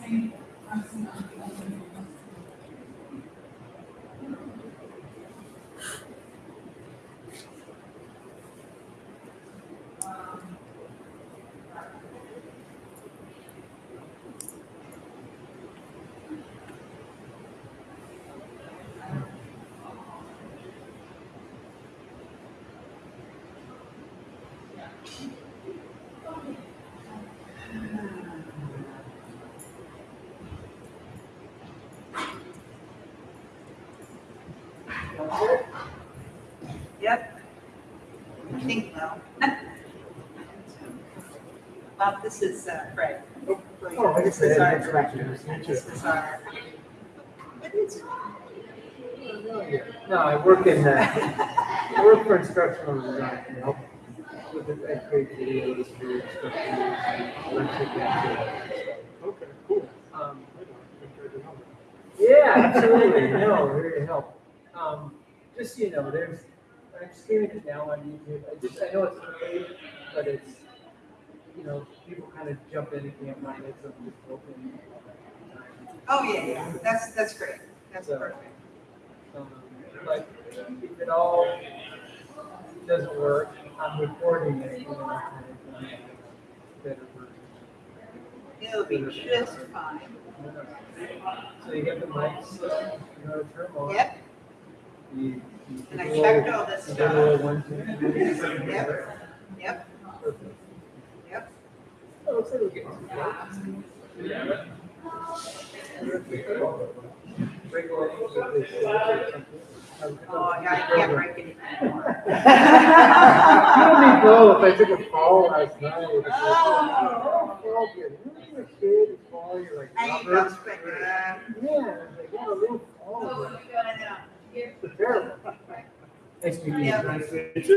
Yep. Bob, this is uh, Fred. Oh, I This guess I is our director. This is our. No, I work in, uh, I work for instructional design, you know. With the, I create videos for instructional, and, Okay, cool. um, I don't think I did know Yeah, absolutely, no, here to help. Um, just, so you know, there's, I'm streaming it now on YouTube, I just, I know it's early, but it's, you know, people kind of jump in find it, so I'm just open. Oh, yeah, yeah, that's, that's great. That's So- perfect. Um, But if it all doesn't work, I'm recording it, you know, kind of, better version. It'll be just fine. So you get the mics, you know, turn them on. Yep, You- you and I do a checked little- all this you do a stuff. little one, two, three. Yep, yep, Perfect. yep. Oh, looks like we're getting some close. Break away with this, uh, Oh, I can't break it anymore. You don't need both. I took a fall last night. It's like, Oh. fall good. You know, when you're a kid, you fall, you're like, I ain't rubber. gonna break it. Yeah, it's like, yeah, a little fall. But you're gonna. It's terrible. Nice to meet you. Yeah. Nice to meet you.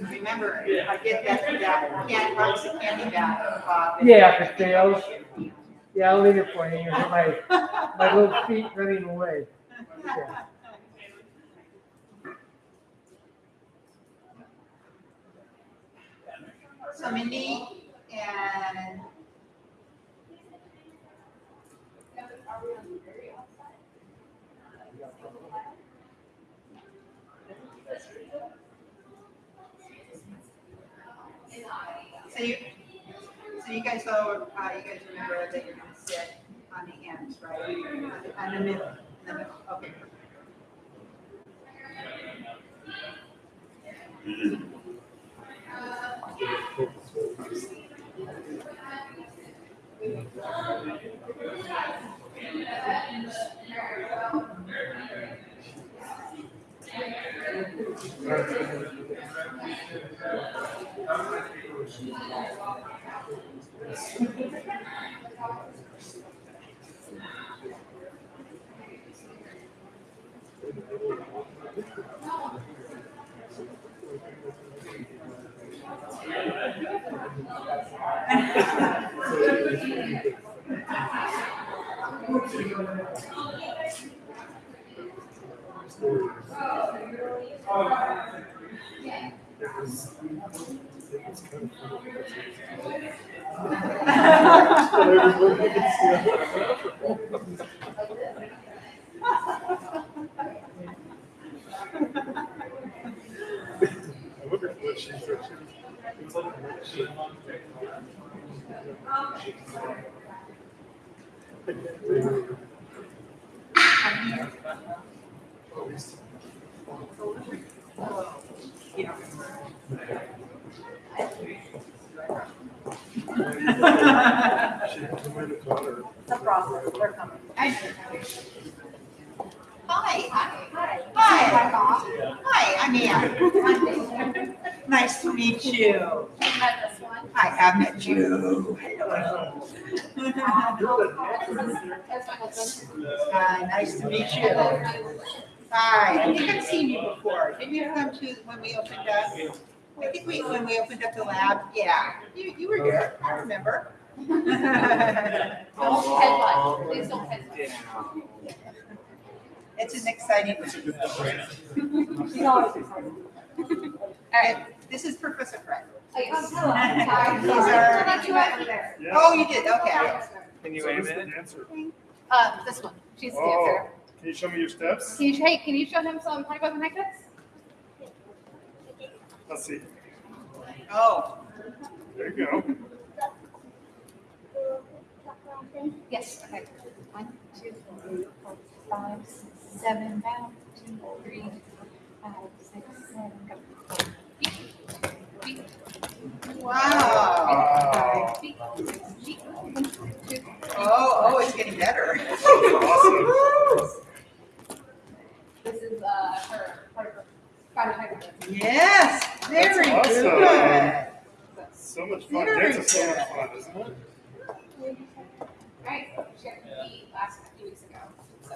Remember, I get that, that candy, box of candy back, Bob. Yeah, if it fails. Yeah, I'll leave it for you. My, my little feet running away. Yeah. So Mindy and. So you, so you guys all, uh, you guys remember that you're gonna sit on the ends, right? On the middle, in the middle, okay. I wonder what she said. She- She might have caught her. No problem, we're coming. Hi. Hi. Hi. Hi. Hi, I'm Ann. Nice to meet you. I have met you. Hello. Hi, nice to meet you. Hi, I think I've seen you before. Didn't you come to when we opened up? I think we, when we opened up the lab, yeah, you, you were here, I remember. Don't headbutt, please don't headbutt. It's an exciting. That's a good point. She's always excited. And This is Professor Fred. Oh, yes. Hello. Hi. These are- you right over there. Yeah. Oh, you did, okay. Can you So wait a who's minute? dancer? Uh, this one. She's the Oh, dancer. Can you show me your steps? Can you, hey, can you show him some honey butter pancakes? Let's see. Oh, There you go. Yes. Okay. One, two, three, four, five, six, seven, down, two, three, five, six, seven, go. Beep, beep, wow. Wow. beep, beep. One, two, three. Oh, oh, it's getting better. Awesome. This is, uh, her, her, Friday night. Yes, very That's awesome. good. So much fun. Very Dance is so much fun, isn't it? Right, she had to eat last, few weeks ago, so.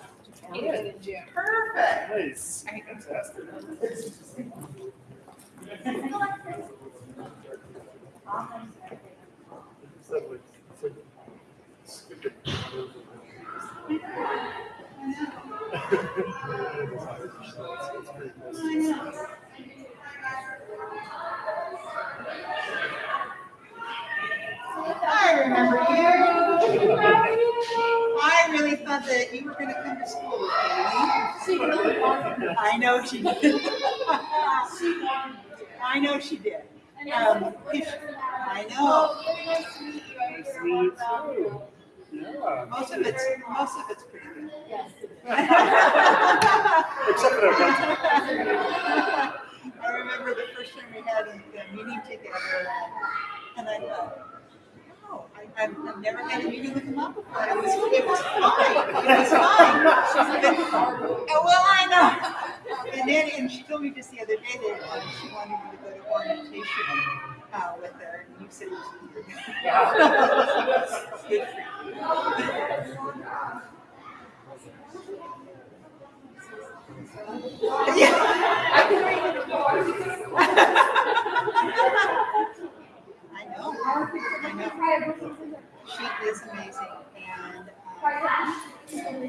she in June. Perfect. Nice. Fantastic. So, it's like stupid. I remember you. I really thought that you were gonna come to school with me. I know she did. I know she did. Um, I know. Nice to meet you. Yeah. Most of it's, most of it's pretty good. Yes. Except for that one. I remember the first time we had a a meeting together, and I thought, oh, I- I've, I've never had a meeting with a mom before. It was, it was fine. It was fine. Oh, well, I know. And then, and she told me just the other day that um, she wanted me to go to orientation uh, with her, and you said it was weird. Good for you. I know, I know. She is amazing and, um,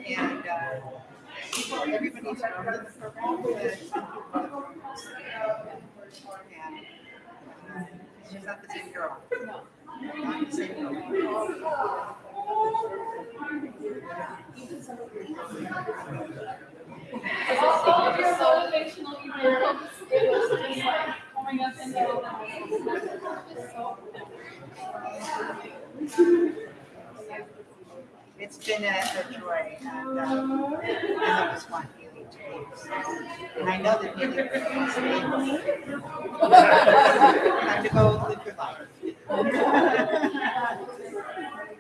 and, uh, everybody's part of the program, but some. And, uh, she's not the same girl. Not the same girl. All of your motivational emails, It's been a, joy and, um, and it was fun. And I know that healing is stable. Time to go live your life.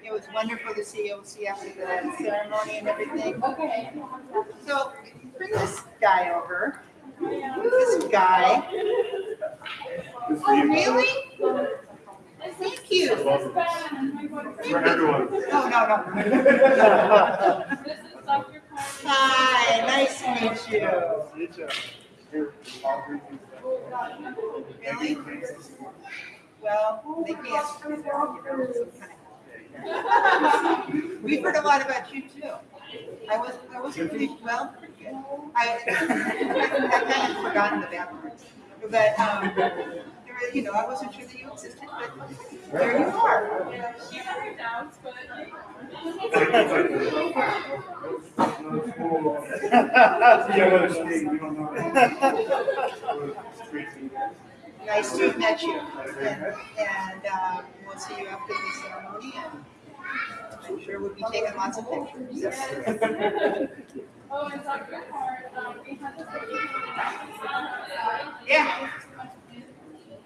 It was wonderful to see OC after the ceremony and everything. Okay. So bring this guy over. This guy. Oh, really? Thank you. For everyone. No, no, no. This is Dr. Carmen. Hi, nice to meet you. Meet ya. Here, I'll bring you- Really? Well, they can't. you know, some kind of- We've heard a lot about you too. I was, I wasn't really, well. I, I kind of forgotten the bad parts. But, um, you know, I wasn't sure that you existed, but there you are. She had her doubts, but. Yeah, what a shame, we don't know. Nice to have met you. And, and, uh, we'll see you after the ceremony and I'm sure we'll be taking lots of pictures. Oh, and Dr. Hart, um, we had this. Yeah.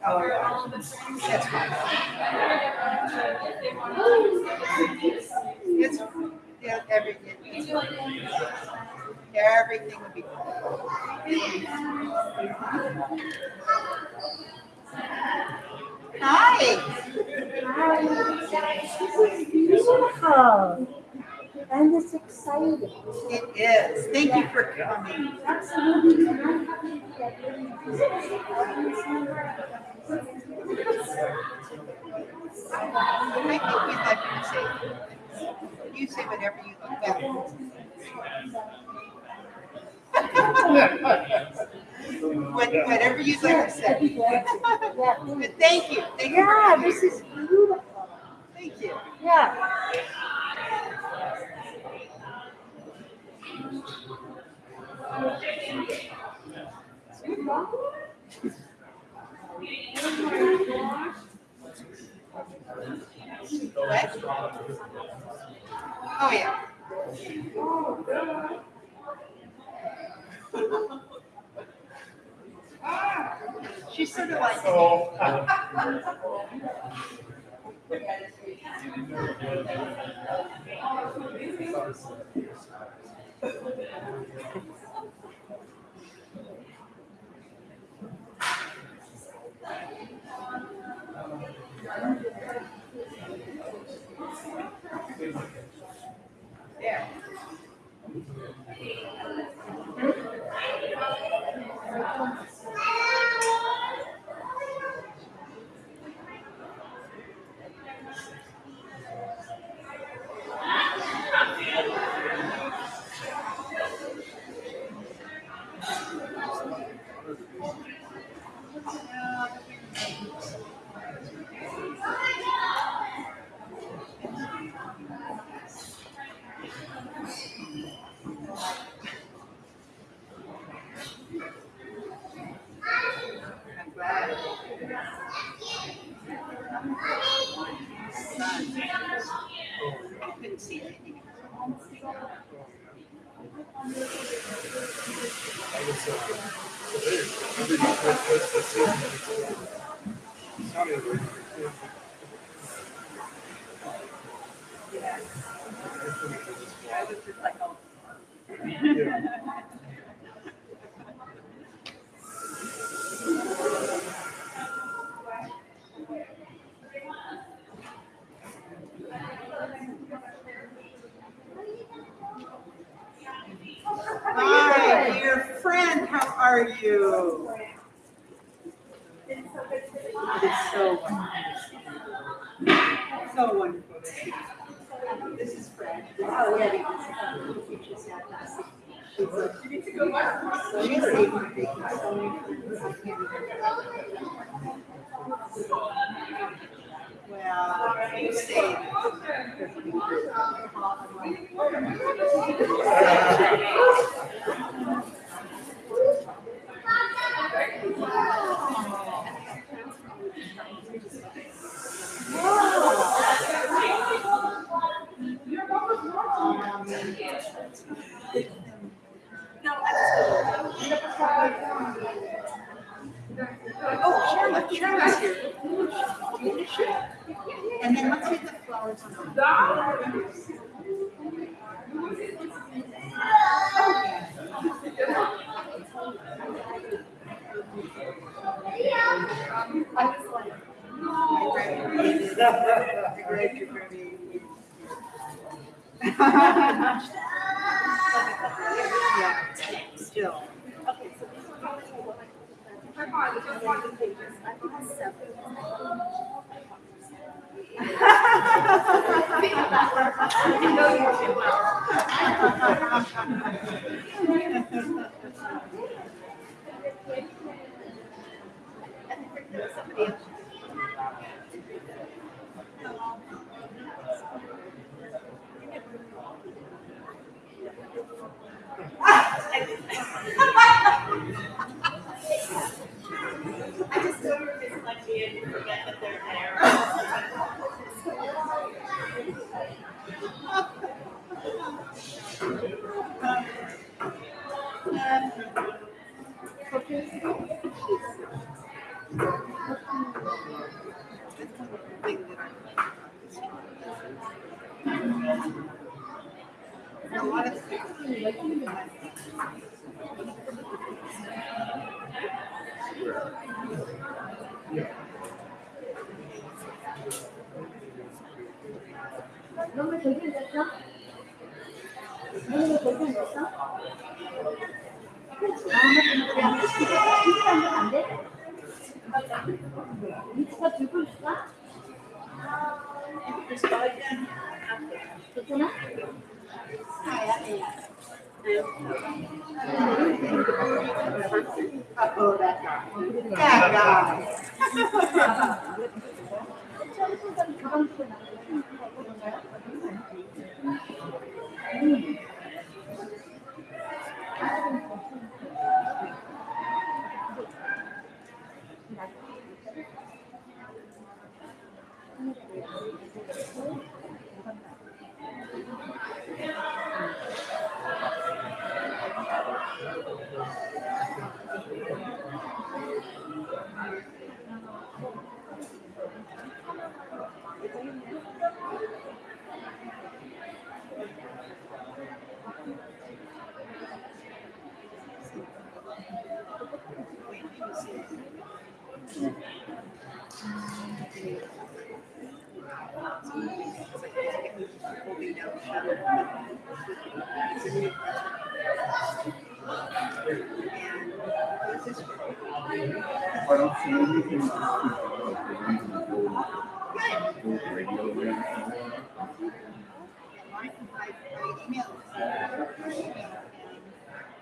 Oh, Where yeah. all the friends. That's fine. If they want to. It's, yeah, everything, We everything will be cool. Hi. Beautiful. And it's exciting. It is. Thank you for coming. Absolutely. I'm happy that you're I think we'd like you to say, you say whatever you like. Well, What- Whatever you'd like to say. But thank you, thank you. Yeah, this is beautiful. Thank you. Yeah. Oh, yeah. ah, She's sort of like, Oh. There.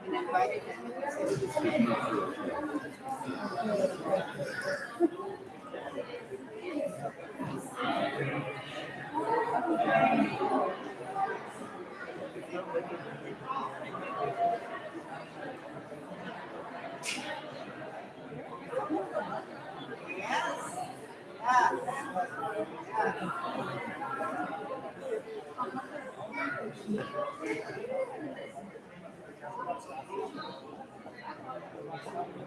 And invited Thank you.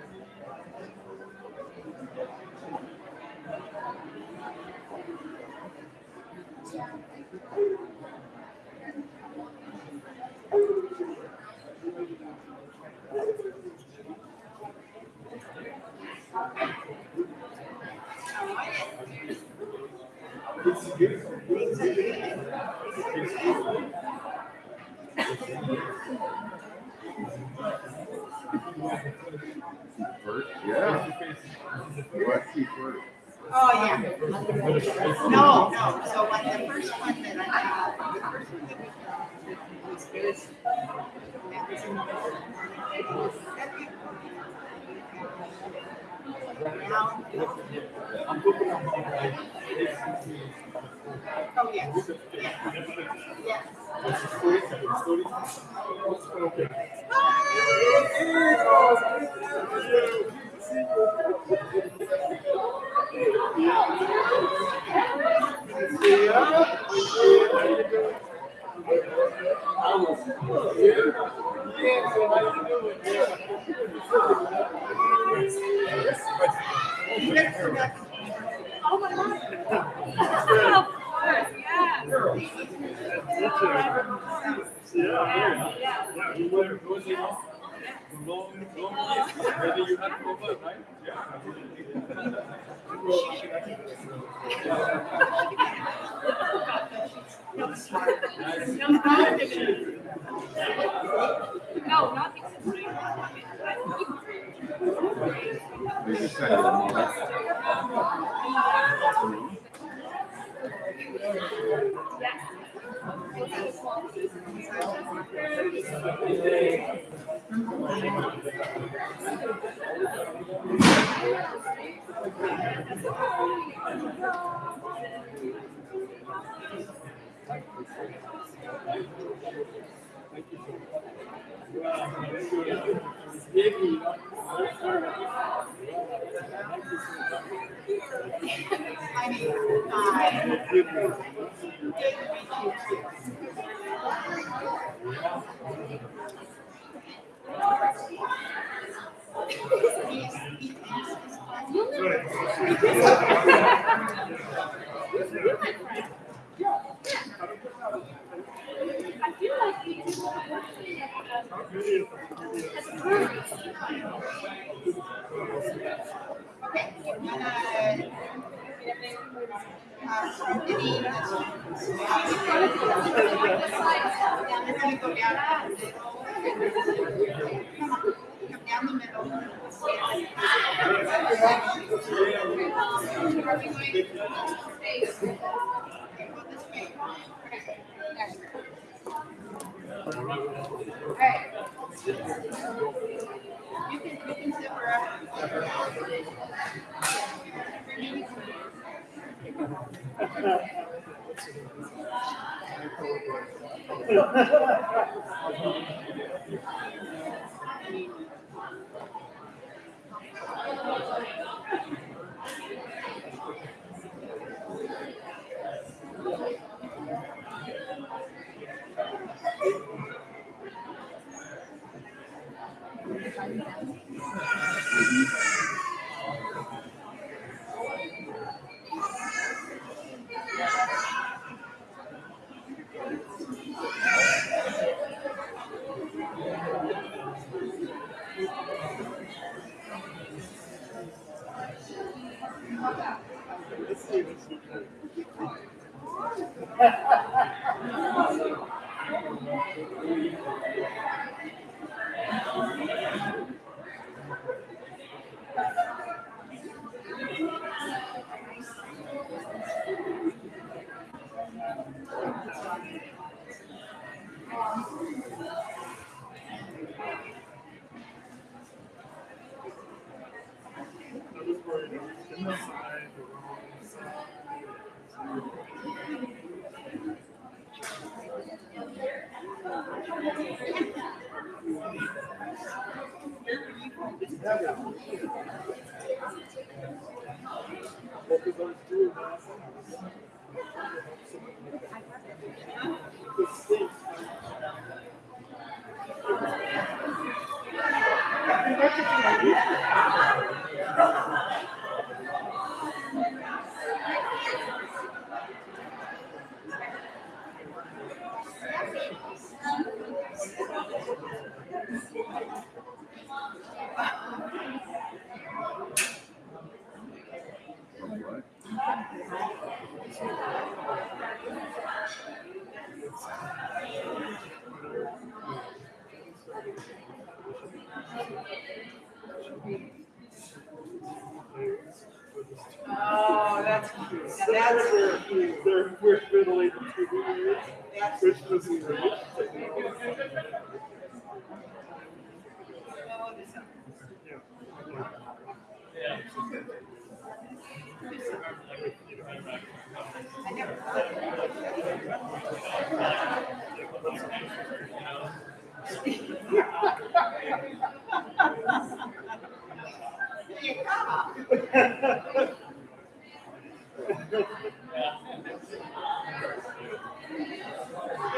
Okay, we're Thank You can, you can sit. years. Christmas yeah.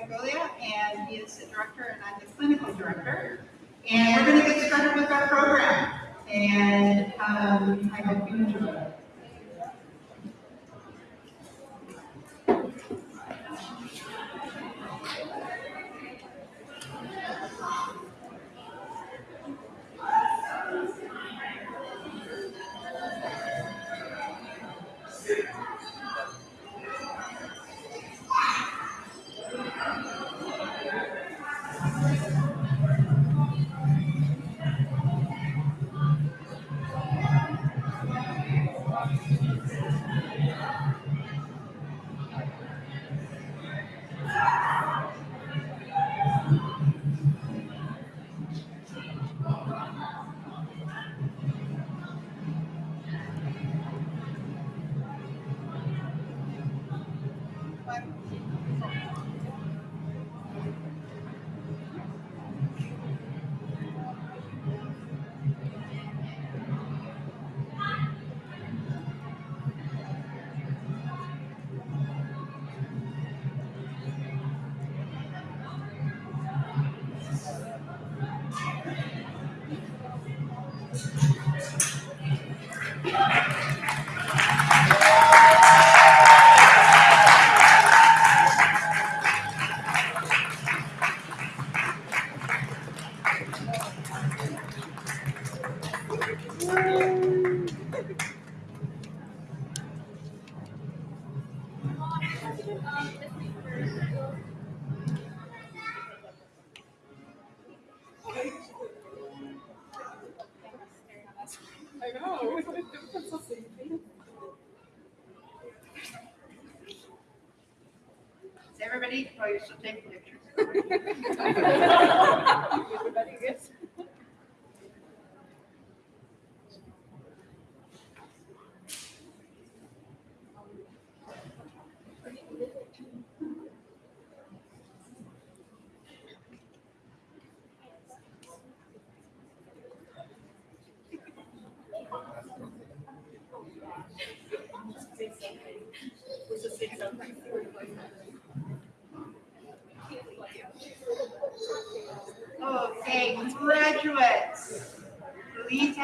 And he is the director, and I'm the clinical director. And we're gonna get started with our program, and, um, I hope you enjoy it.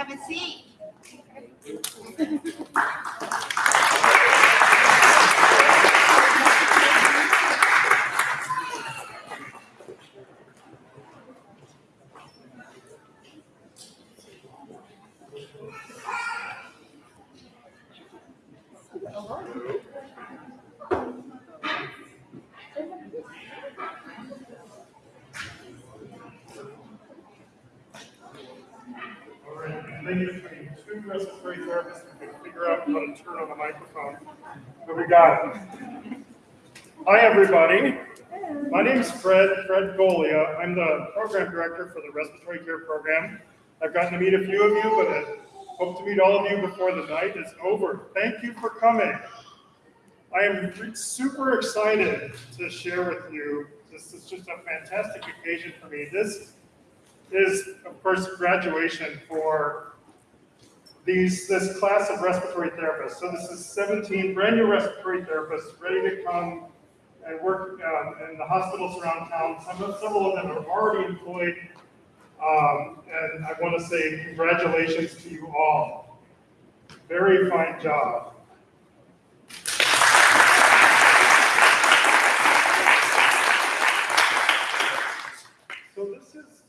Have a seat. All right, thank you for the two respiratory therapists who can figure out how to turn on the microphone. Hi, everybody. My name is Fred, Fred Golia. I'm the program director for the respiratory care program. I've gotten to meet a few of you, but I hope to meet all of you before the night is over. Thank you for coming. I am super excited to share with you. This is just a fantastic occasion for me. This is, of course, graduation for these, this class of respiratory therapists. So this is 17 brand new respiratory therapists ready to come and work um, in the hospitals around town. Some several of them are already employed. Um, and I want to say congratulations to you all. Very fine job. So this is,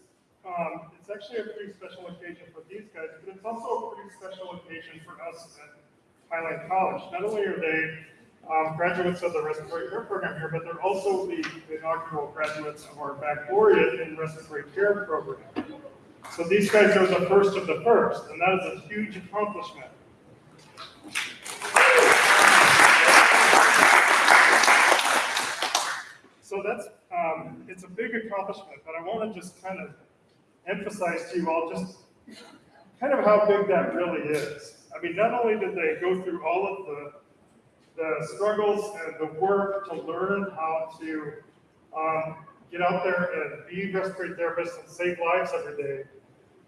um, it's actually a pretty special occasion for these guys, but it's also a pretty special occasion for us at Highland College. Not only are they um, graduates of the respiratory care program here, but they're also the inaugural graduates of our baccalaureate in respiratory care program. So these guys are the first of the first, and that is a huge accomplishment. So that's, um, it's a big accomplishment, but I want to just kind of emphasize to you all just kind of how big that really is. I mean, not only did they go through all of the, the struggles and the work to learn how to um, get out there and be respiratory therapists and save lives every day,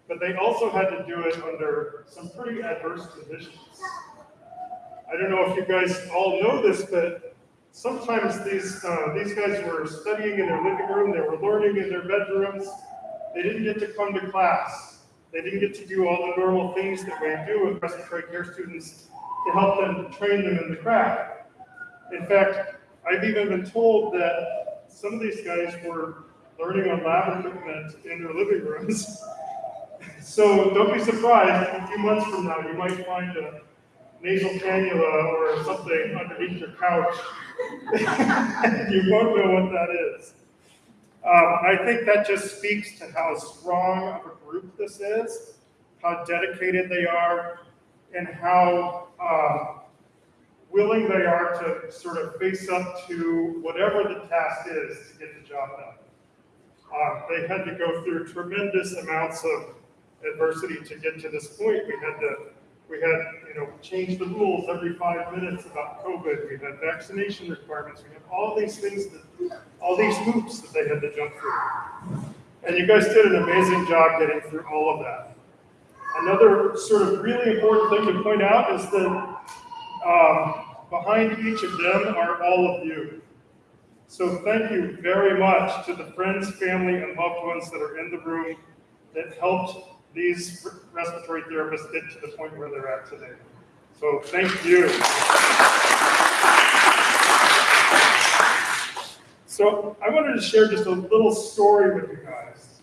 but they also had to do it under some pretty adverse conditions. I don't know if you guys all know this, but sometimes these, uh, these guys were studying in their living room, they were learning in their bedrooms. They didn't get to come to class. They didn't get to do all the normal things that we do with respiratory care students to help them to train them in the craft. In fact, I've even been told that some of these guys were learning on lab equipment in their living rooms. So don't be surprised, a few months from now, you might find a nasal cannula or something underneath your couch. You won't know what that is. Um, I think that just speaks to how strong of a group this is, how dedicated they are, and how, um, willing they are to sort of face up to whatever the task is to get the job done. Uh, they had to go through tremendous amounts of adversity to get to this point. We had to, we had, you know, change the rules every five minutes about COVID. We had vaccination requirements. We had all these things that, all these hoops that they had to jump through. And you guys did an amazing job getting through all of that. Another sort of really important thing to point out is that um, behind each of them are all of you. So thank you very much to the friends, family, and loved ones that are in the room that helped these respiratory therapists get to the point where they're at today. So thank you. So I wanted to share just a little story with you guys.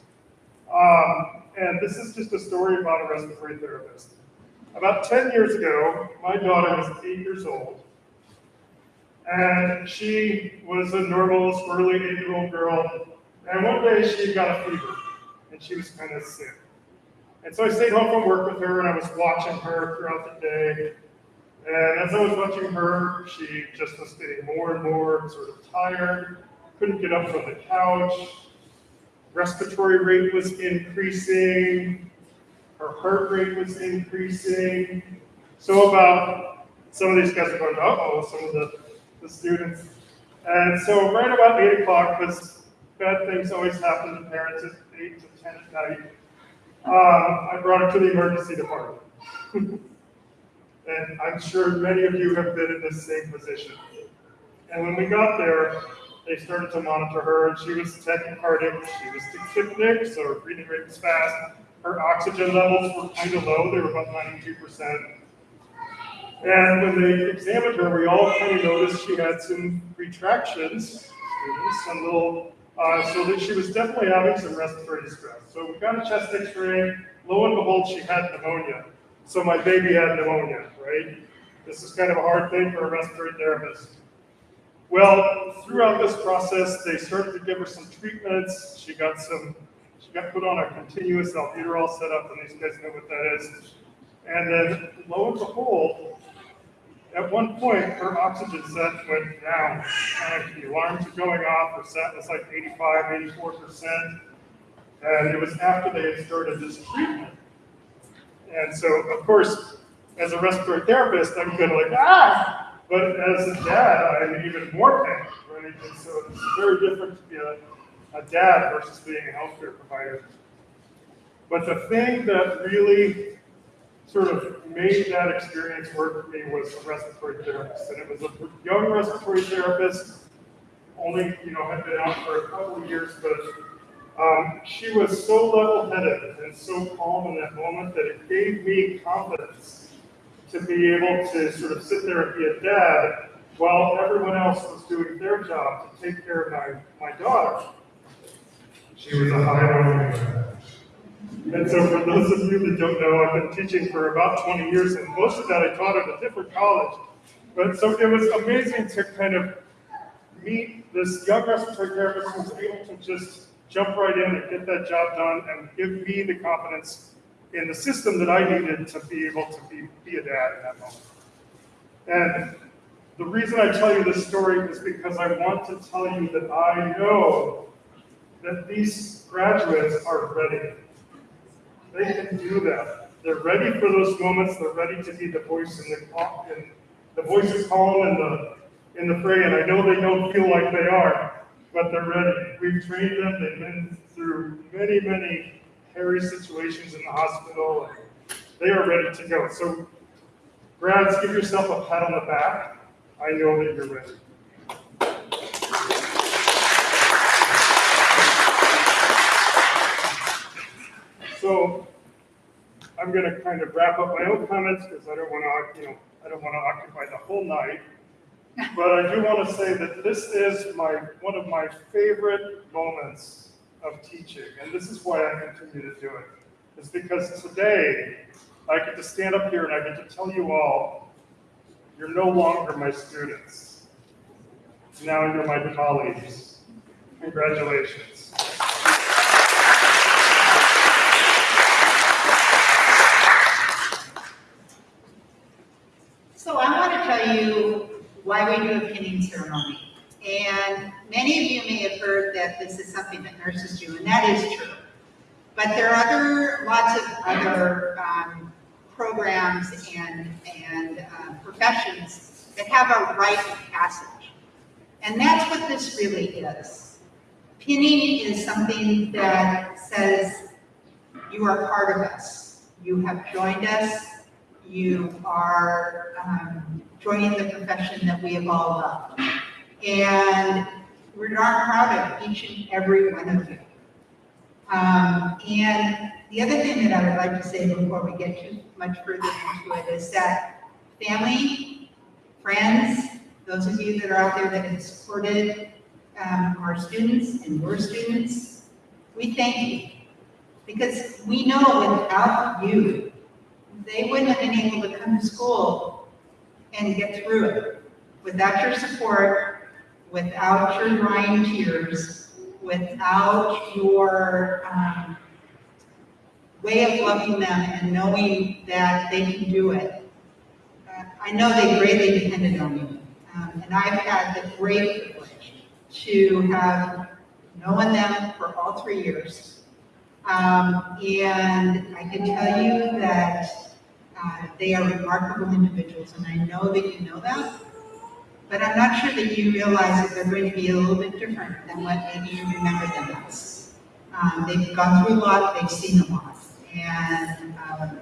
Um, and this is just a story about a respiratory therapist. About 10 years ago, my daughter was eight years old. And she was a normal, squirrely eight-year-old girl. And one day she got a fever and she was kind of sick. And so I stayed home from work with her and I was watching her throughout the day. And as I was watching her, she just was getting more and more sort of tired, couldn't get up from the couch. Respiratory rate was increasing, her heart rate was increasing. So about, some of these guys are going, uh-oh, some of the, the students. And so right about eight o'clock, because bad things always happen to parents at eight to ten at night, um, I brought her to the emergency department. and I'm sure many of you have been in this same position. And when we got there, they started to monitor her, and she was tachycardic, she was tachypneic, so her breathing rate was fast. Her oxygen levels were kind of low, they were about 92%. And when they examined her, we all kind of noticed she had some retractions, some little, uh, so that she was definitely having some respiratory distress. So we got a chest x-ray, lo and behold, she had pneumonia. So my baby had pneumonia, right? This is kind of a hard thing for a respiratory therapist. Well, throughout this process, they started to give her some treatments. She got some, she got put on a continuous albuterol setup, and these guys know what that is. And then lo and behold, at one point, her oxygen sat went down. And the alarms were going off. Her sat was like 85, 84%. And it was after they had started this treatment. And so, of course, as a respiratory therapist, I'm kind of like, ah! But as a dad, I'm even more panicked, right? And so it's very different to be a, a dad versus being a healthcare provider. But the thing that really sort of made that experience work for me was a respiratory therapist. And it was a young respiratory therapist, only, you know, had been out for a couple of years, but um, she was so level-headed and so calm in that moment that it gave me confidence to be able to sort of sit there and be a dad while everyone else was doing their job to take care of my, my daughter. She was a high runner. And so for those of you that don't know, I've been teaching for about 20 years, and most of that I taught at a different college. But so it was amazing to kind of meet this young respiratory therapist who was able to just jump right in and get that job done and give me the confidence in the system that I needed to be able to be, be a dad in that moment. And the reason I tell you this story is because I want to tell you that I know that these graduates are ready. They can do that. They're ready for those moments. They're ready to be the voice in the in the voice of calm in the in the fray. And I know they don't feel like they are, but they're ready. We've trained them. They've been through many, many hairy situations in the hospital. They are ready to go. So, grads, give yourself a pat on the back. I know that you're ready. I'm gonna kind of wrap up my own comments because I don't want to, you know, I don't want to occupy the whole night. But I do want to say that this is my, one of my favorite moments of teaching, and this is why I continue to do it. Is because today, I get to stand up here and I get to tell you all, you're no longer my students. Now you're my colleagues. Congratulations. So I want to tell you why we do a pinning ceremony. And many of you may have heard that this is something that nurses do, and that is true. But there are other, lots of other um, programs and, and uh, professions that have a rite of passage. And that's what this really is. Pinning is something that says you are part of us. You have joined us. You are um, joining the profession that we have all loved. And we're darn proud of each and every one of you. Um, and the other thing that I would like to say before we get too much further into it is that family, friends, those of you that are out there that have supported um, our students and your students, we thank you. Because we know without you, they wouldn't have been able to come to school and get through it. Without your support, without your drying tears, without your um, way of loving them and knowing that they can do it. Uh, I know they greatly depended on you. Um, and I've had the great privilege to have known them for all three years. Um, and I can tell you that uh, they are remarkable individuals, and I know that you know that. But I'm not sure that you realize that they're going to be a little bit different than what maybe you remember them as. Um, they've gone through a lot, they've seen a lot. And um,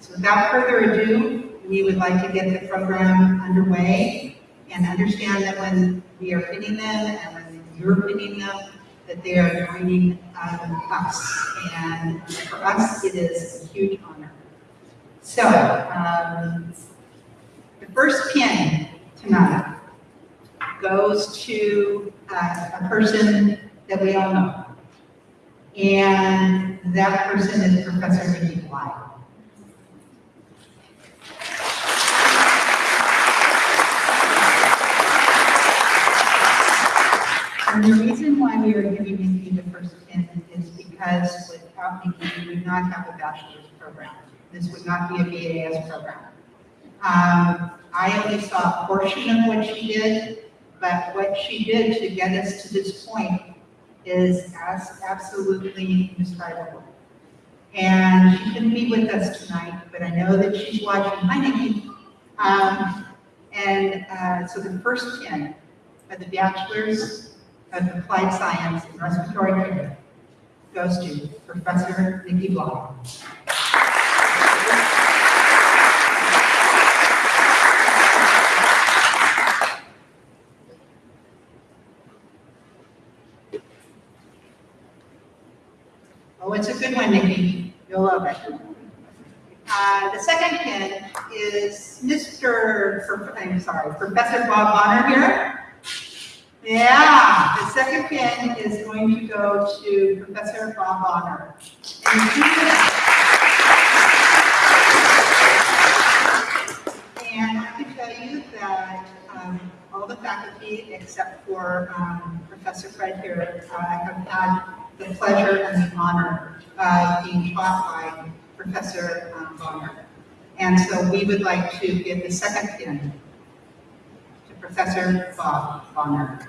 so without further ado, we would like to get the program underway and understand that when we are pinning them and when you're pinning them, that they are joining um, us. And for us, it is a huge honor. So, um, the first pin tonight goes to uh, a person that we all know. And that person is Professor Nikki Bly. And the reason why we are giving Nikki the first pin is because without Nikki, we would not have a bachelor's program. This would not be a BAS program. Um, I only saw a portion of what she did, but what she did to get us to this point is as absolutely indescribable. And she couldn't be with us tonight, but I know that she's watching. Hi, Nikki. Um, and uh, so the first 10 of the Bachelor's of Applied Science in Respiratory Care goes to Professor Nikki Blau. Good one, Nikki. You'll love it. Uh, the second pin is Mr., I'm sorry, Professor Bob Bonner here. Yeah, the second pin is going to go to Professor Bob Bonner. And I can tell you that um, all the faculty, except for um, Professor Fred here, uh, have had the pleasure and the honor of being taught by Professor um, Bonner. And so we would like to give the second pin to Professor Bob Bonner.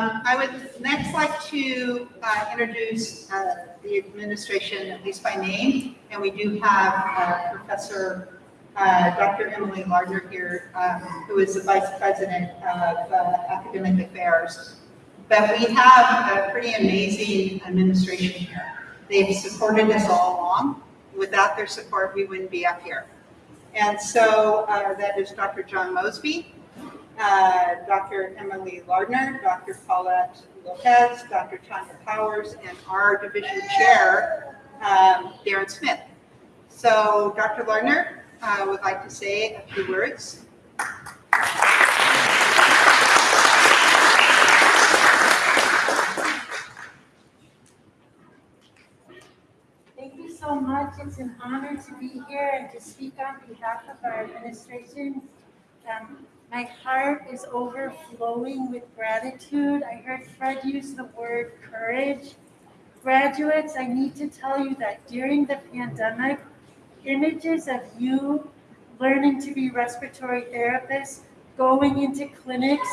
Um, I would next like to uh, introduce uh, the administration, at least by name, and we do have uh, Professor uh, Dr. Emily Lardner here, um, who is the Vice President of uh, Academic Affairs. But we have a pretty amazing administration here. They've supported us all along. Without their support, we wouldn't be up here. And so uh, that is Dr. John Mosby, uh, Dr. Emily Lardner, Dr. Paulette Lopez, Dr. Tanya Powers, and our division chair, um, Darren Smith. So Dr. Lardner uh, would like to say a few words. Thank you so much. It's an honor to be here and to speak on behalf of our administration. Um, my heart is overflowing with gratitude. I heard Fred use the word courage. Graduates, I need to tell you that during the pandemic, images of you learning to be respiratory therapists, going into clinics,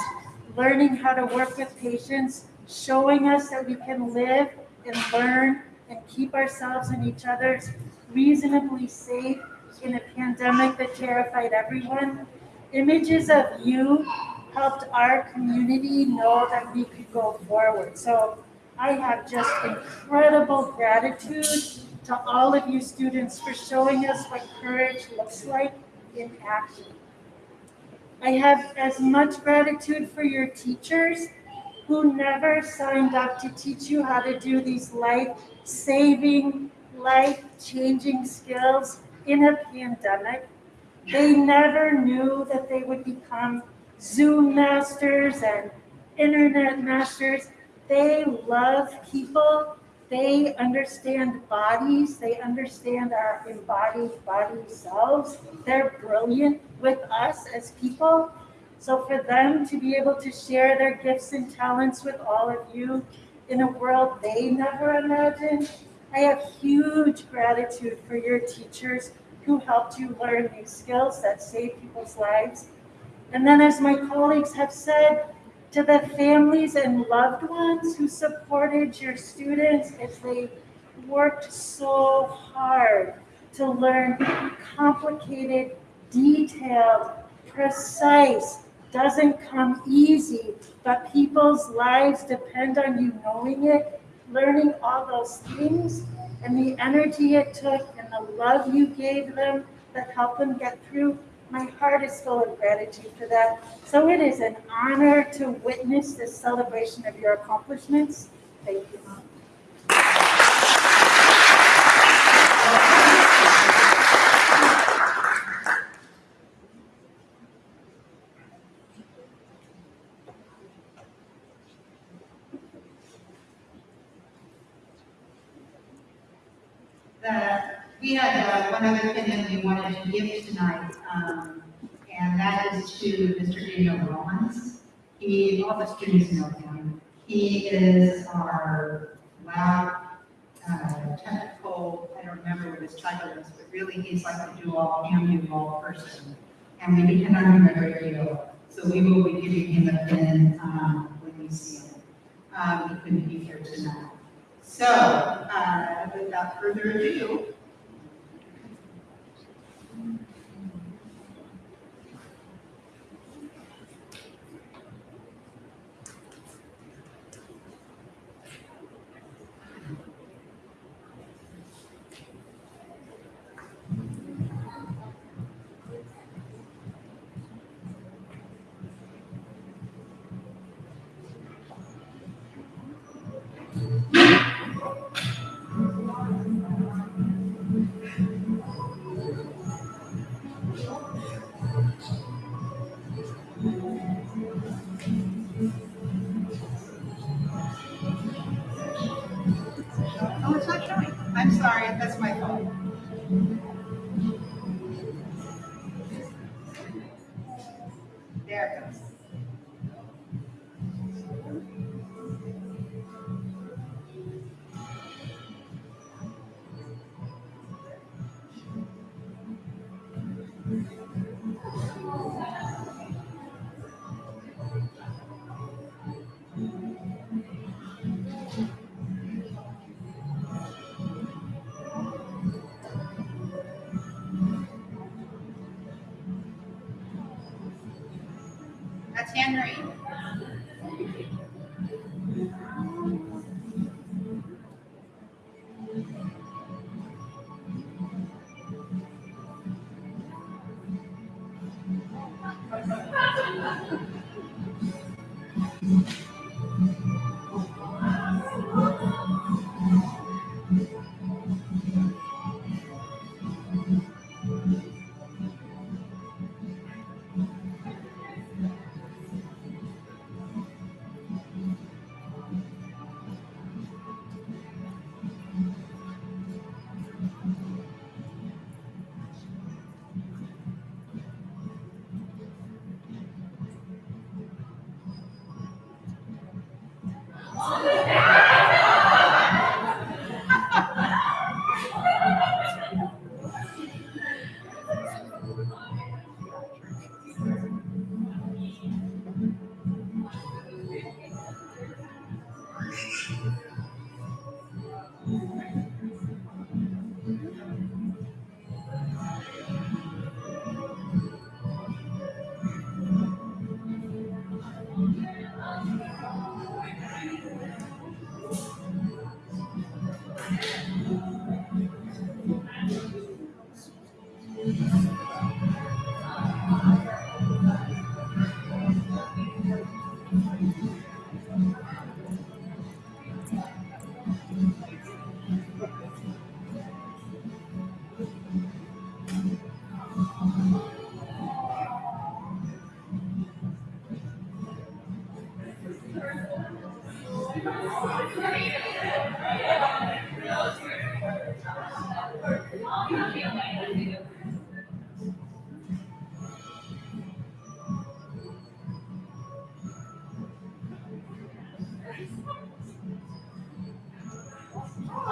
learning how to work with patients, showing us that we can live and learn and keep ourselves and each other's reasonably safe in a pandemic that terrified everyone. Images of you helped our community know that we could go forward. So I have just incredible gratitude to all of you students for showing us what courage looks like in action. I have as much gratitude for your teachers who never signed up to teach you how to do these life-saving, life-changing skills in a pandemic. They never knew that they would become Zoom masters and internet masters. They love people. They understand bodies. They understand our embodied body selves. They're brilliant with us as people. So for them to be able to share their gifts and talents with all of you in a world they never imagined, I have huge gratitude for your teachers who helped you learn these skills that save people's lives. And then as my colleagues have said, to the families and loved ones who supported your students as they worked so hard to learn complicated, detailed, precise, doesn't come easy, but people's lives depend on you knowing it, learning all those things, and the energy it took and the love you gave them that helped them get through. My heart is full of gratitude for that. So it is an honor to witness this celebration of your accomplishments. Thank you. The, we had uh, one other thing that we wanted to give tonight, um, and that is to Mr. Daniel Romans. He, all the students know him. He is our lab uh, technical, I don't remember what his title is, but really he's like a do-all, can-do-all person. And we depend on him great deal. So we will be giving him a pin um, when we see him. Um, he couldn't be here tonight. So, uh, without further ado, sorry,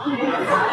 Yeah.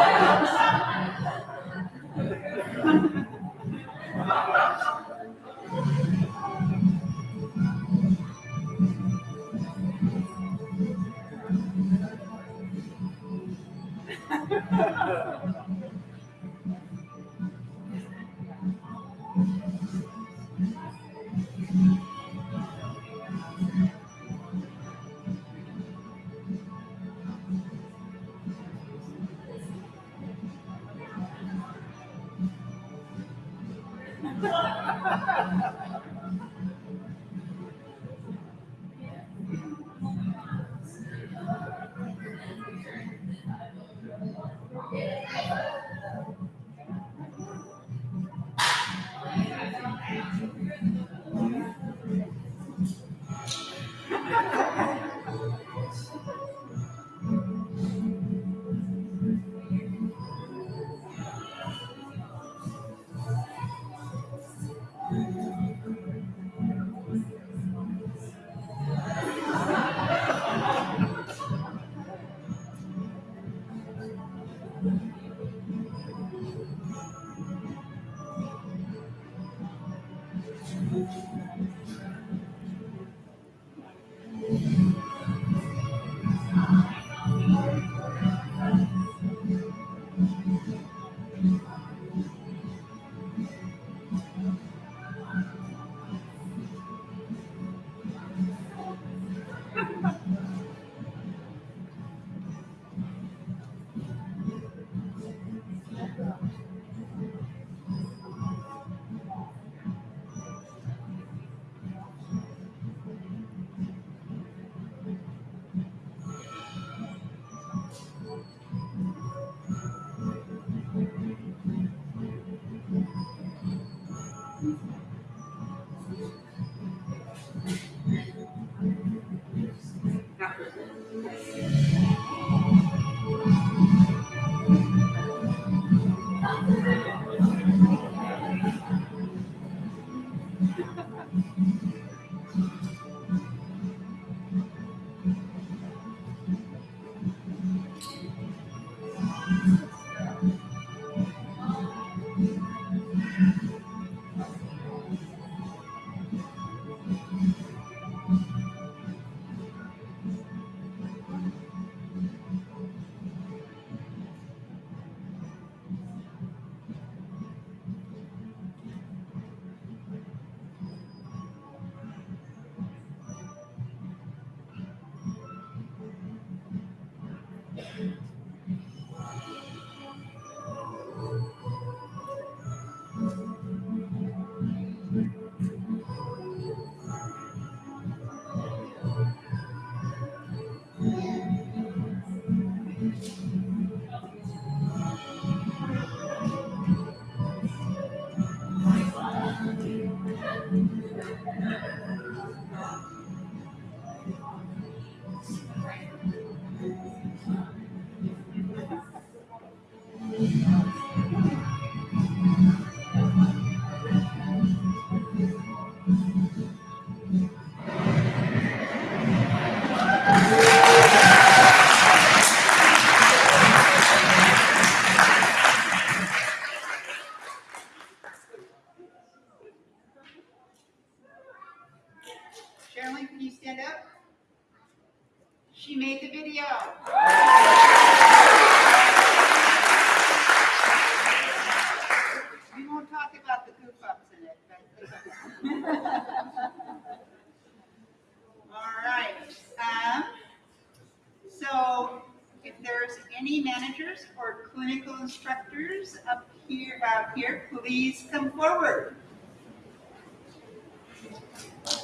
So,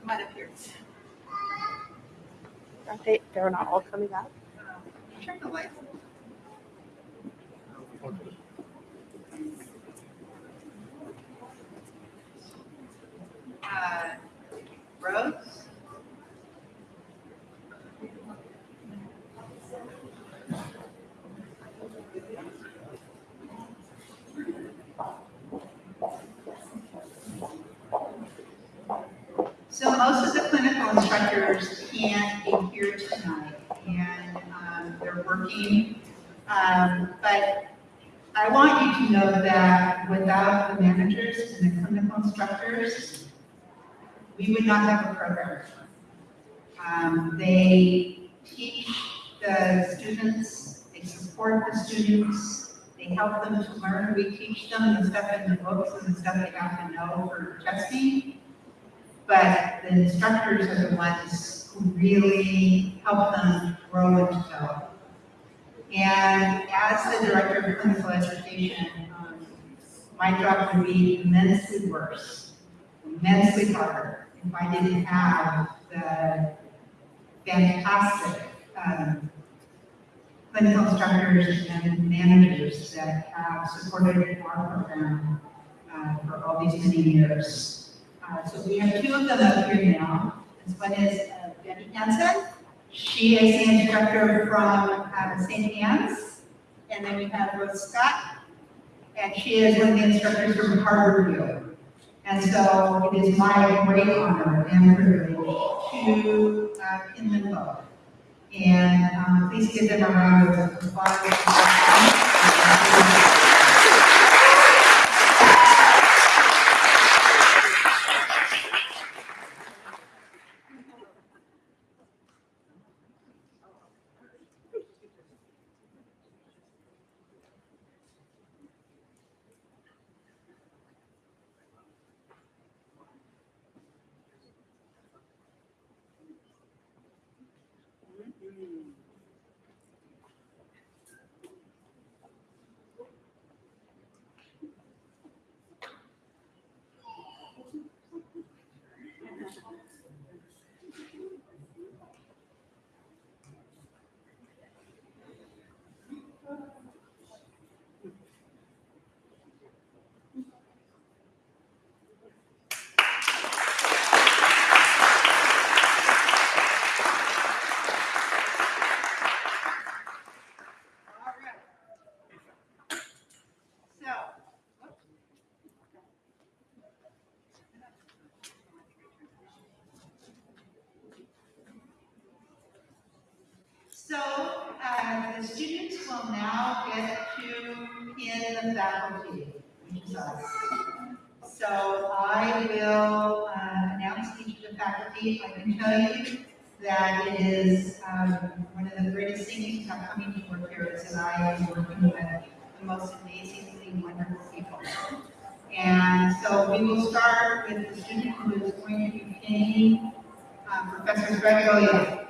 come on up. Are they, they're not all coming up? Turn the light. Uh, Rose? So most of the clinical instructors can't be here tonight, and um, they're working. Um, But I want you to know that without the managers and the clinical instructors, we would not have a program. Um, They teach the students, they support the students, they help them to learn. We teach them the stuff in the books and the stuff they have to know for testing. But the instructors are the ones who really help them grow and develop. And as the director of clinical education, um, my job would be immensely worse, immensely harder I didn't have the fantastic um, clinical instructors and managers that have supported our program uh, for all these many years. Uh, So we have two of them up here now. This one is uh, Betty Hansen. She is the instructor from uh, St. Anne's. And then we have Rose Scott, and she is one of the instructors from Harborview. And so it is my great honor and privilege to uh, them both. And um, please give them a round of applause. All right. So, whoops. So, uh, the students will now get to pin the faculty, which is us. So I will uh, announce each of the faculty. I can tell you that it is um, one of the greatest things about coming to work here is that I am working with the most amazingly wonderful people. And so we will start with the student who is going to be pinning uh, Professor Greg Williams.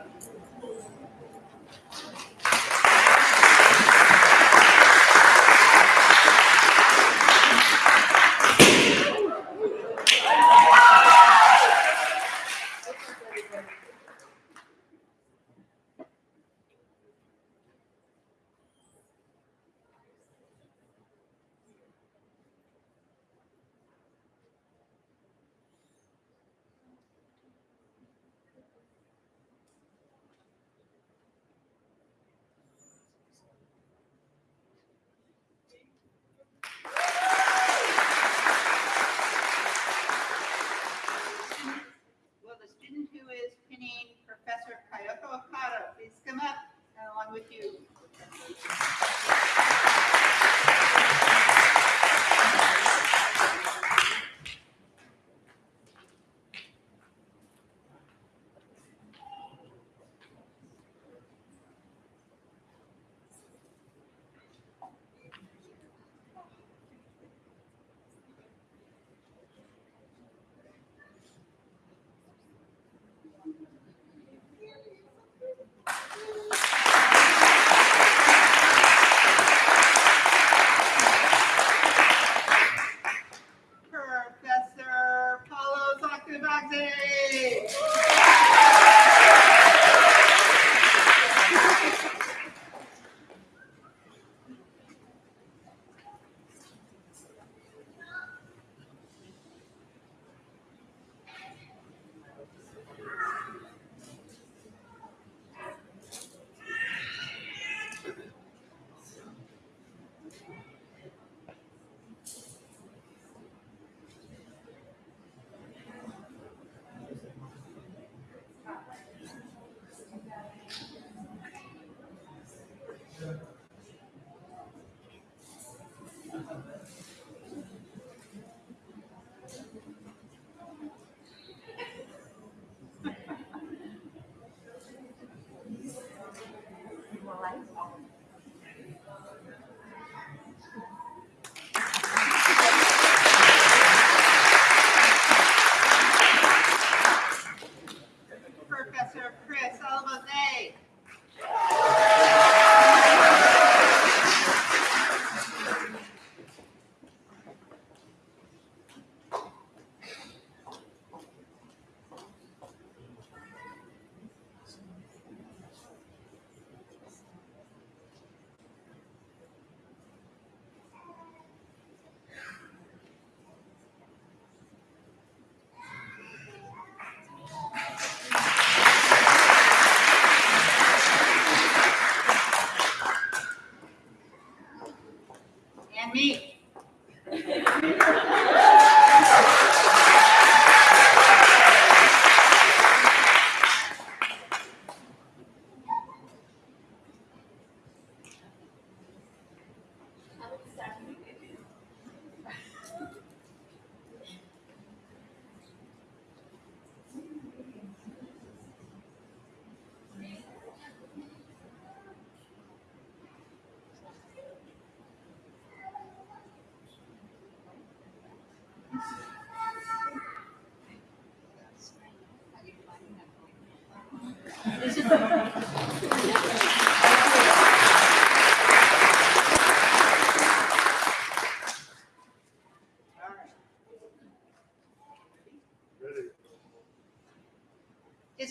Is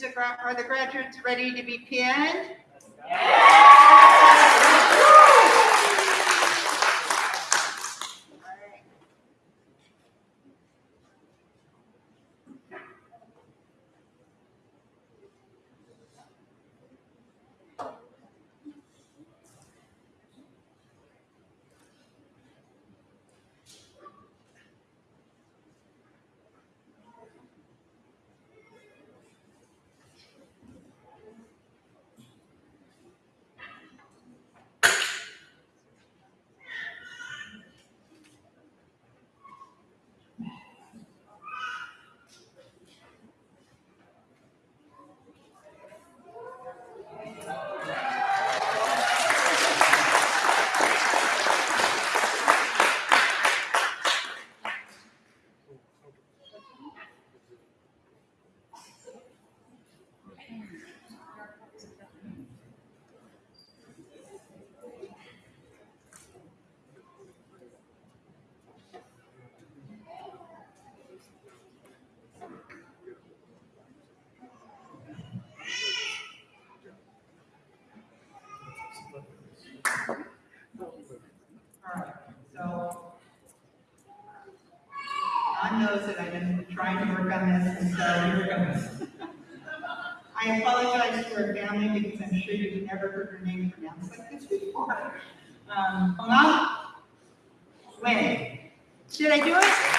the, are the graduates ready to be pinned? I've been trying to work on this, and so I apologize to her family because I'm sure you've never heard her name pronounced like this before. Um, I do it?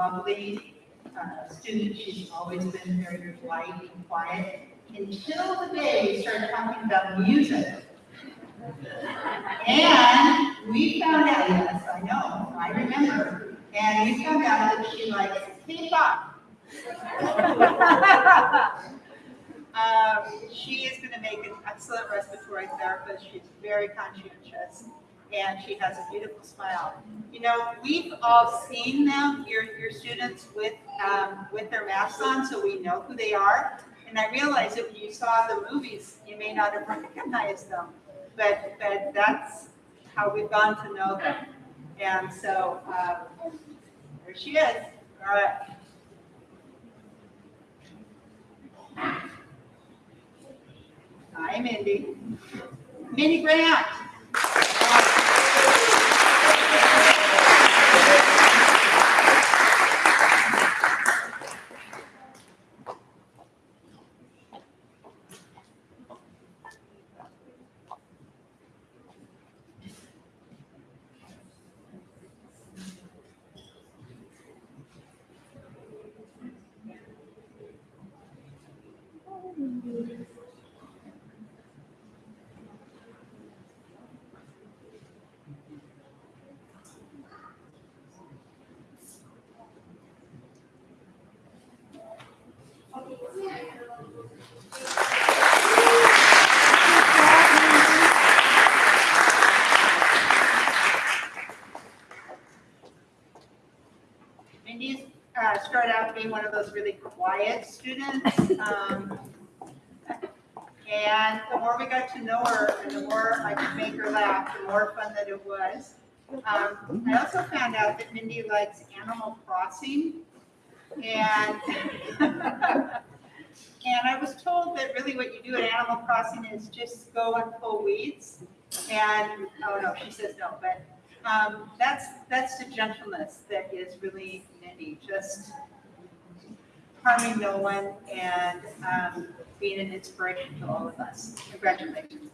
lovely uh, student. She's always been very polite and quiet until the day we started talking about music. And we found out, yes, I know, I remember, and we found out that she likes K-pop. Um, she is gonna make an excellent respiratory therapist. She's very conscientious and she has a beautiful smile. You know, we've all seen them, your, your students with, um, with their masks on, so we know who they are. And I realize if you saw the movies, you may not have recognized them, but, but that's how we've gone to know them. And so, um, there she is. All right. Hi, Mindy. Mindy Grant. Mindy's uh, started out being one of those really quiet students. um, And the more we got to know her and the more I could make her laugh, the more fun that it was. Um, I also found out that Mindy likes Animal Crossing. And, and I was told that really what you do at Animal Crossing is just go and pull weeds. And, oh no, she says no, but um, that's, that's the gentleness that is really Mindy, just no one and, um, being an inspiration to all of us. Congratulations.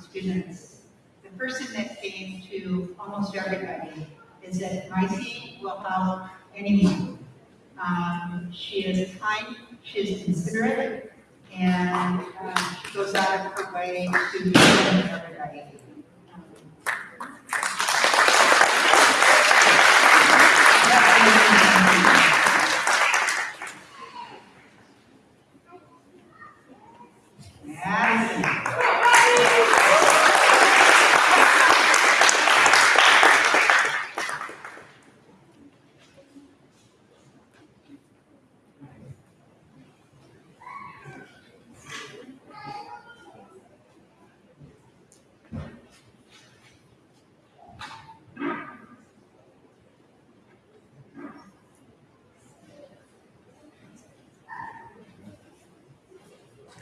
Students, the person that came to almost everybody is that Maisie will help anyone. Um, she is kind, she is considerate, and um, she goes out of her way to everybody. Madison.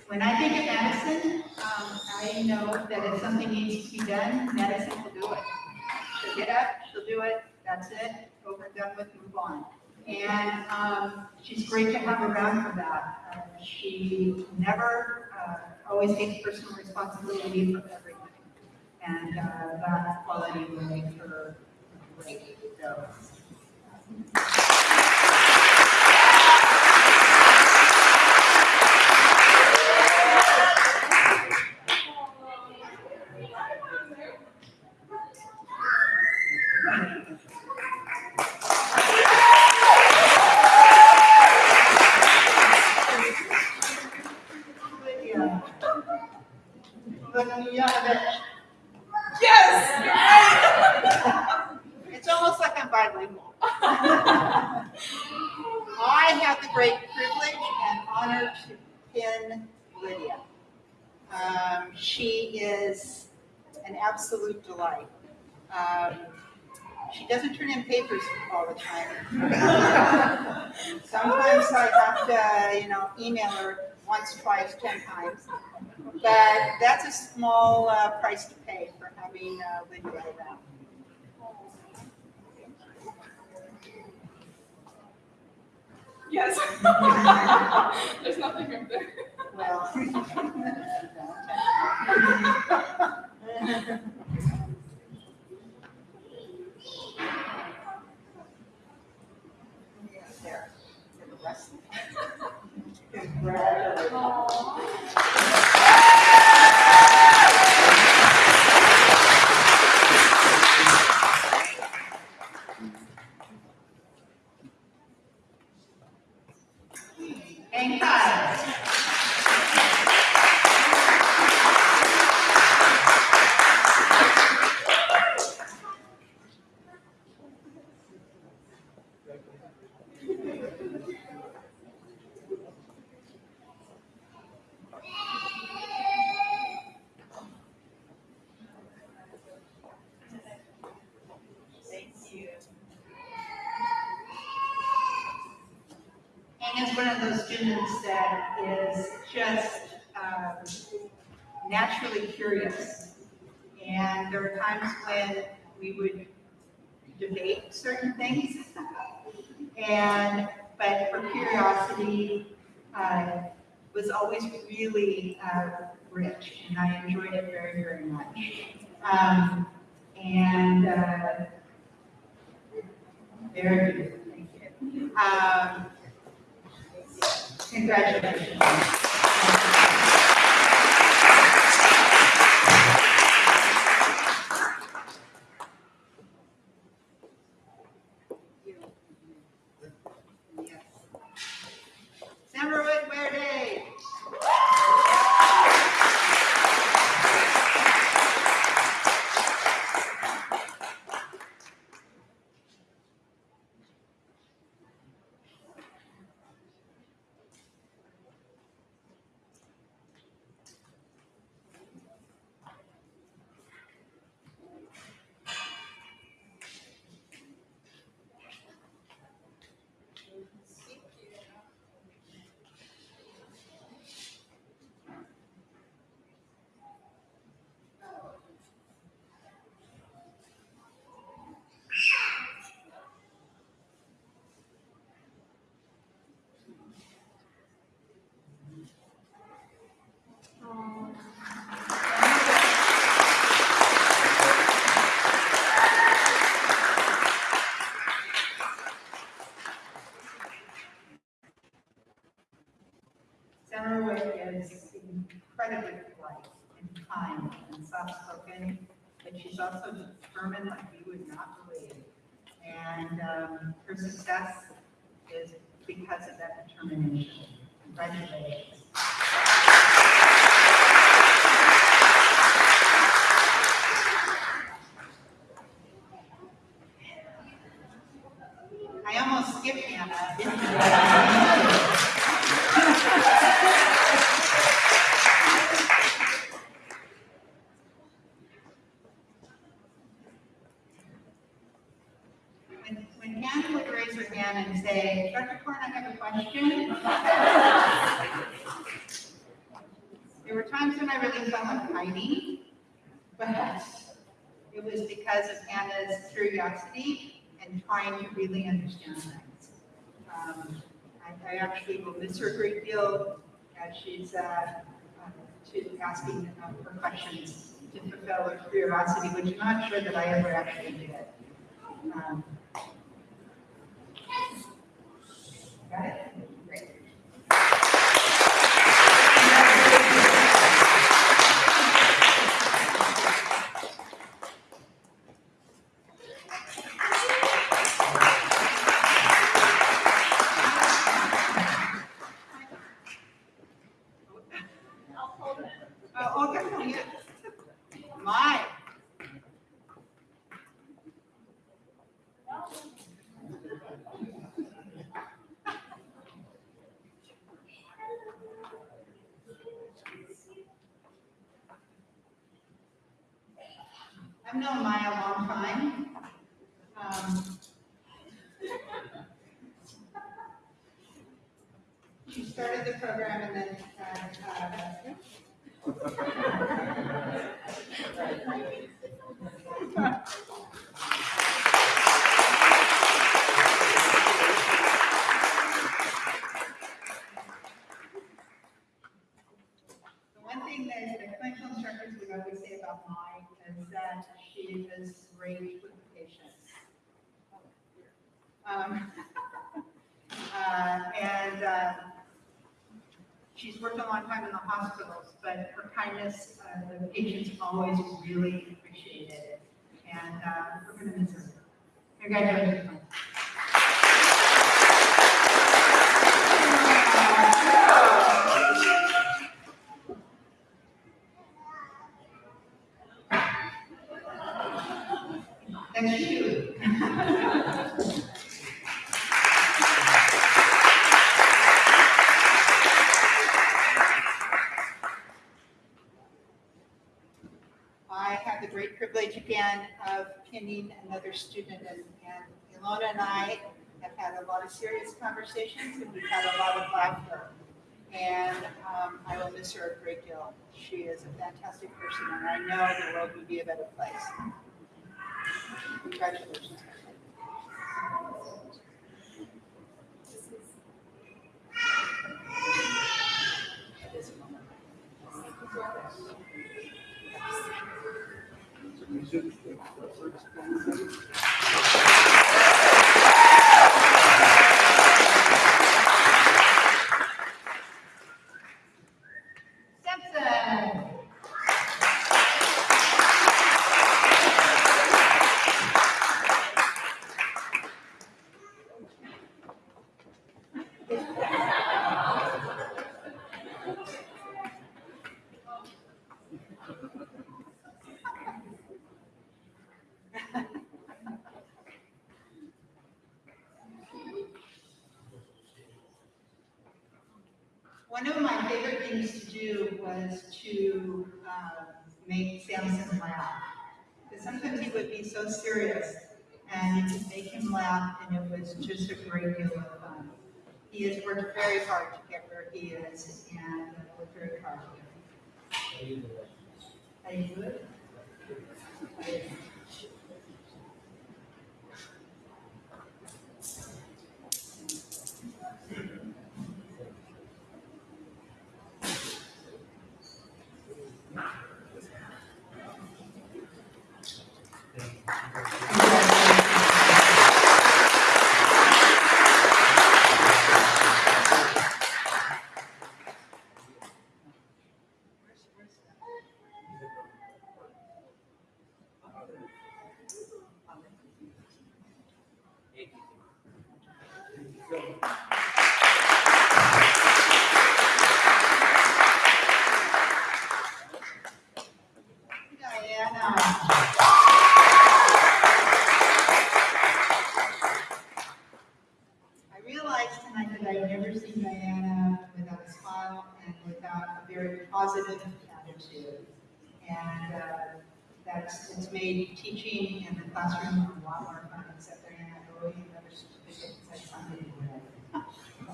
When I think of Madison, um, I know that if something needs to be done, Madison will do it. She'll get up, she'll do it, that's it, over and done with, move on. And, um, she's great to have around for that. Uh, She never, uh, always takes personal responsibility for everything. And, uh, that quality will make her great, so. Yes! It's almost like I'm bilingual. I have the great privilege and honor to pin Lydia. Um, she is an absolute delight. Um, she doesn't turn in papers all the time. Sometimes I have to, you know, email her once, twice, ten times. But that's a small uh, price to pay for having uh, Lydia around. Yes. There's nothing up there. Well. There, the rest. Congratulations. Thank you. Really uh, rich, and I enjoyed it very, very much. Um, And uh, very good, thank you. Um, Congratulations. Yes. San incredibly polite and kind and soft-spoken, but she's also determined like you would not believe. And um, her success is because of that determination. Congratulations. I almost skipped Hannah. didn't I? When, when Hannah would raise her hand and say, Dr. Korn, I have a question. There were times when I really felt like hiding, but it was because of Hannah's curiosity and trying to really understand things. Um, I, I actually will miss her a great deal as she's, uh, she's asking her questions to fulfill her curiosity, which I'm not sure that I ever actually did. Um, Got it? Great. I'll hold it. Oh, okay, yeah. My. I've known Maya a long time. Um, She started the program and then, uh, uh, The one thing that the clinical instructors would always say about Mai is that she is great with patients. Um, uh, And uh, she's worked long time in the hospitals, but her kindness, uh, the patients always really appreciated it. And uh, we're going to miss her. Congratulations. Thank you. I have the great privilege again another student and, and Ilona and I have had a lot of serious conversations and we've had a lot of laughter. And um, I will miss her a great deal. She is a fantastic person and I know the world would be a better place. Congratulations.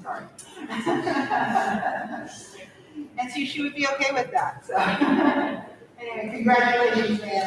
Sorry. and so she would be okay with that. So anyway, congratulations, man.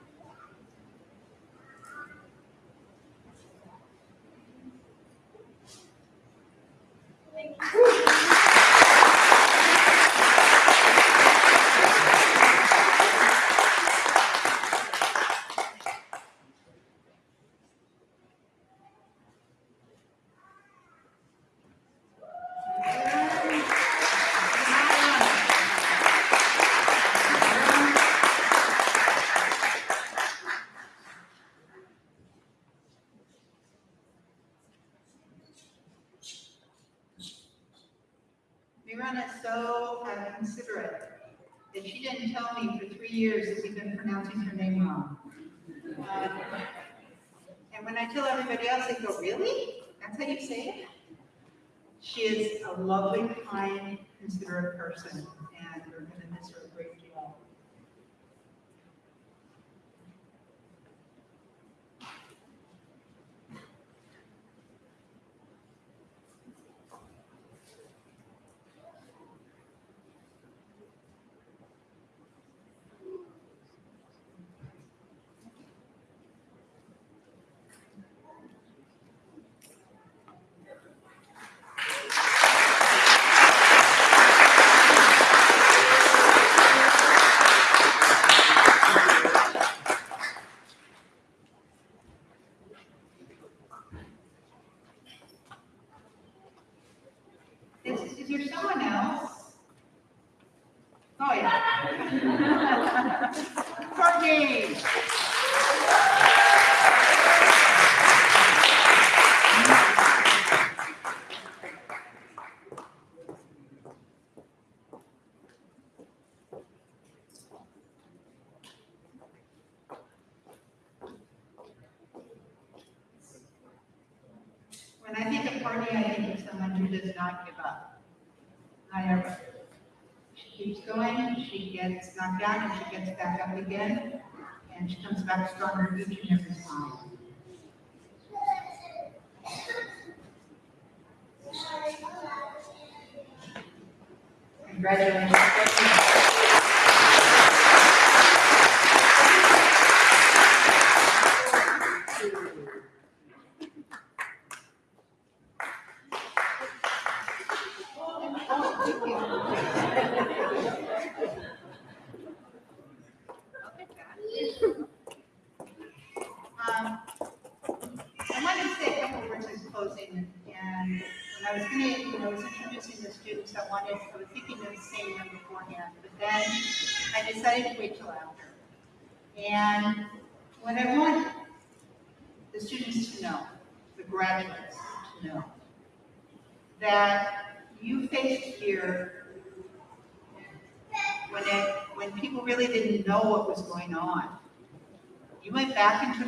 next time you're and India.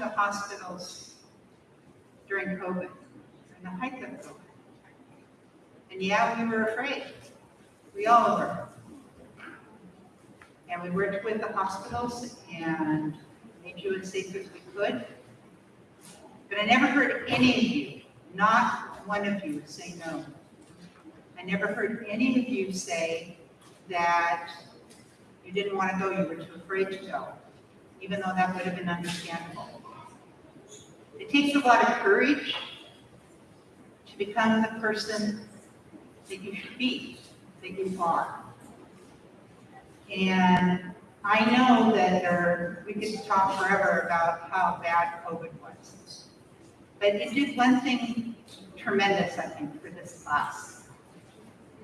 the hospitals during COVID, and the height of COVID. And yeah, we were afraid. We all were. And we worked with the hospitals and made you as safe as we could. But I never heard any of you, not one of you, say no. I never heard any of you say that you didn't want to go, you were too afraid to go, even though that would have been understandable. It takes a lot of courage to become the person that you should be, that you are. And I know that there, we could talk forever about how bad COVID was, but it did one thing tremendous, I think, for this class.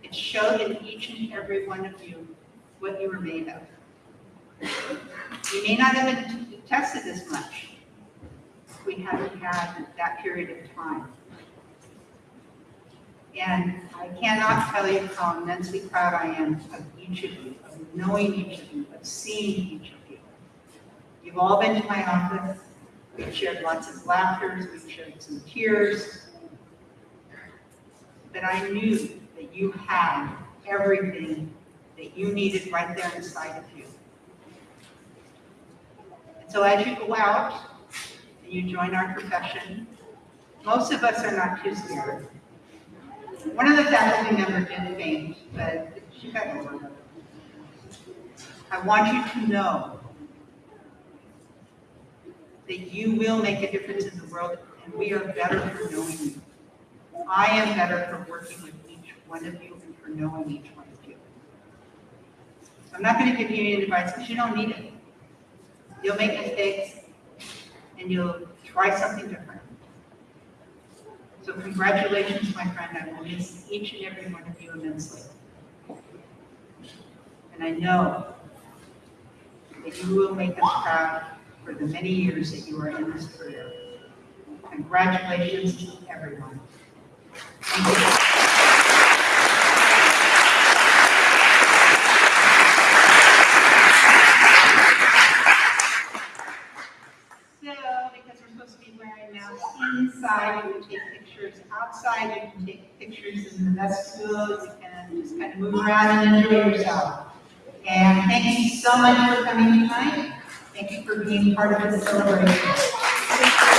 It showed in each and every one of you what you were made of. You may not have been tested as much, we haven't had that period of time. And I cannot tell you how immensely proud I am of each of you, of knowing each of you, of seeing each of you. You've all been to my office. We've shared lots of laughter. we've shared some tears. But I knew that you had everything that you needed right there inside of you. And so as you go out you join our profession, most of us are not too scared. One of the faculty members did faint, but she got over it. I want you to know that you will make a difference in the world, and we are better for knowing you. I am better for working with each one of you and for knowing each one of you. So I'm not going to give you any advice because you don't need it. You'll make mistakes and you'll try something different. So congratulations, my friend. I will miss each and every one of you immensely. And I know that you will make us proud for the many years that you are in this career. Congratulations to everyone. Thank you. So, because we're supposed to be wearing masks inside, you can take pictures outside, you can take pictures in the vestibule, you can just kind of move around and enjoy yourself. And thank you so much for coming tonight. Thank you for being part of this celebration.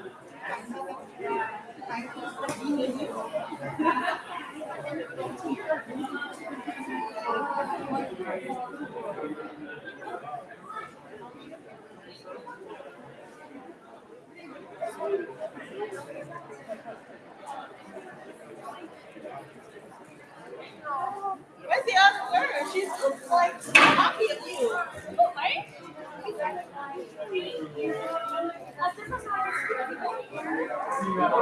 Where's the other girl? She's like at you. Right? You working?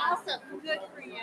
Awesome. Good for you.